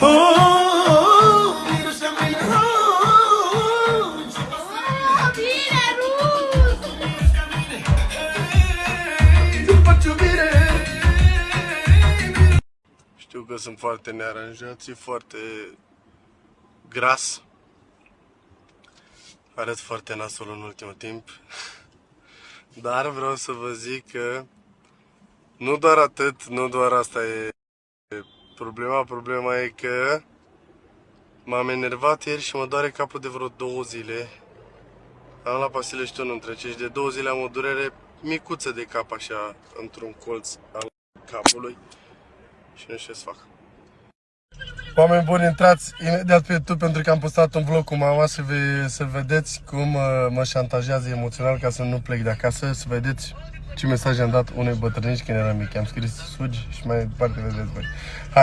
Bine, Rus! Știu că sunt foarte nearanjați, foarte gras. Arăt foarte nasol în ultimul timp. Dar vreau să vă zic că nu doar atât, nu doar asta e problema. Problema e că m-am enervat ieri și mă doare capul de vreo două zile. Am la pastile și nu întrece și de două zile am o durere micuță de cap așa, într-un colț al capului și nu știu ce să fac. Oameni buni, intrați imediat pe YouTube pentru că am postat un vlog cu mama să, ve- să vedeți cum uh, mă șantajează emoțional ca să nu plec de acasă, să vedeți ce mesaj am dat unei bătrânici când eram mic. Am scris sugi și mai departe vedeți voi. Hai!